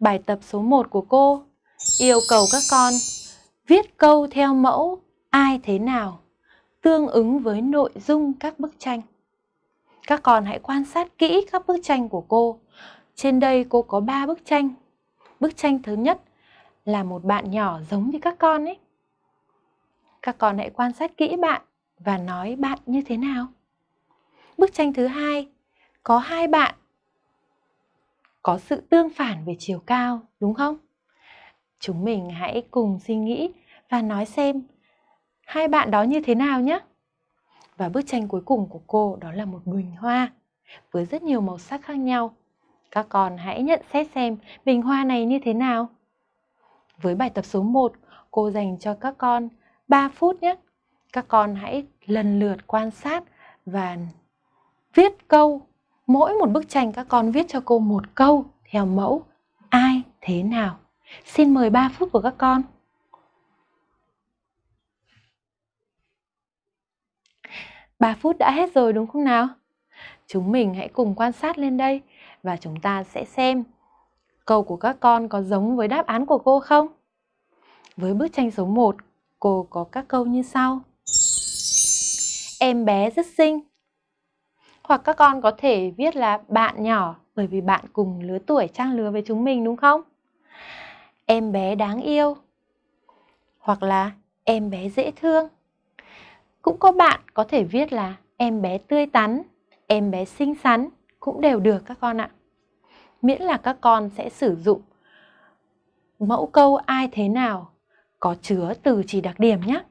Bài tập số 1 của cô yêu cầu các con viết câu theo mẫu ai thế nào, tương ứng với nội dung các bức tranh. Các con hãy quan sát kỹ các bức tranh của cô. Trên đây cô có 3 bức tranh. Bức tranh thứ nhất là một bạn nhỏ giống như các con ấy. Các con hãy quan sát kỹ bạn và nói bạn như thế nào. Bức tranh thứ hai, có hai bạn có sự tương phản về chiều cao, đúng không? Chúng mình hãy cùng suy nghĩ và nói xem hai bạn đó như thế nào nhé. Và bức tranh cuối cùng của cô đó là một bình hoa với rất nhiều màu sắc khác nhau. Các con hãy nhận xét xem bình hoa này như thế nào. Với bài tập số 1, cô dành cho các con 3 phút nhé. Các con hãy lần lượt quan sát và viết câu. Mỗi một bức tranh các con viết cho cô một câu theo mẫu ai thế nào. Xin mời 3 phút của các con. Ba phút đã hết rồi đúng không nào? Chúng mình hãy cùng quan sát lên đây và chúng ta sẽ xem câu của các con có giống với đáp án của cô không? Với bức tranh số 1, cô có các câu như sau. Em bé rất xinh. Hoặc các con có thể viết là bạn nhỏ bởi vì bạn cùng lứa tuổi trang lứa với chúng mình đúng không? Em bé đáng yêu. Hoặc là em bé dễ thương. Cũng có bạn có thể viết là em bé tươi tắn, em bé xinh xắn cũng đều được các con ạ. Miễn là các con sẽ sử dụng mẫu câu ai thế nào có chứa từ chỉ đặc điểm nhé.